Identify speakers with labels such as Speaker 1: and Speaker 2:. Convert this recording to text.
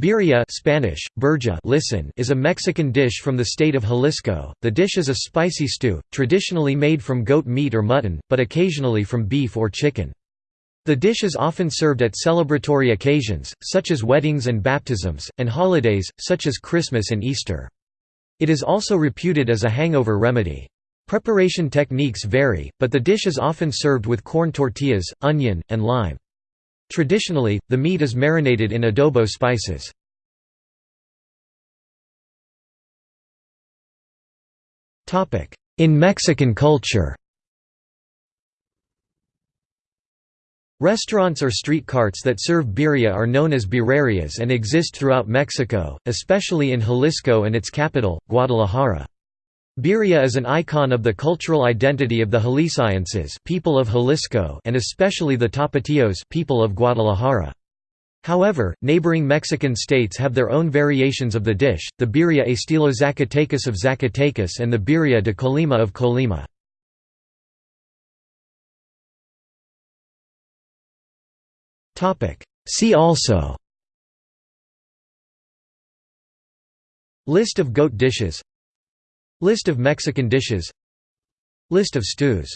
Speaker 1: Birria Spanish, burja listen is a Mexican dish from the state of Jalisco. The dish is a spicy stew, traditionally made from goat meat or mutton, but occasionally from beef or chicken. The dish is often served at celebratory occasions, such as weddings and baptisms, and holidays, such as Christmas and Easter. It is also reputed as a hangover remedy. Preparation techniques vary, but the dish is often served with corn tortillas, onion, and lime. Traditionally, the meat is marinated in adobo spices. In Mexican culture Restaurants or street carts that serve birria are known as birrerias and exist throughout Mexico, especially in Jalisco and its capital, Guadalajara. Birria is an icon of the cultural identity of the Jaliscienses people of Jalisco and especially the Tapatíos people of Guadalajara. However, neighboring Mexican states have their own variations of the dish, the birria estilo Zacatecas of Zacatecas and the birria de Colima of Colima. See also List of goat dishes List of Mexican dishes. List of stews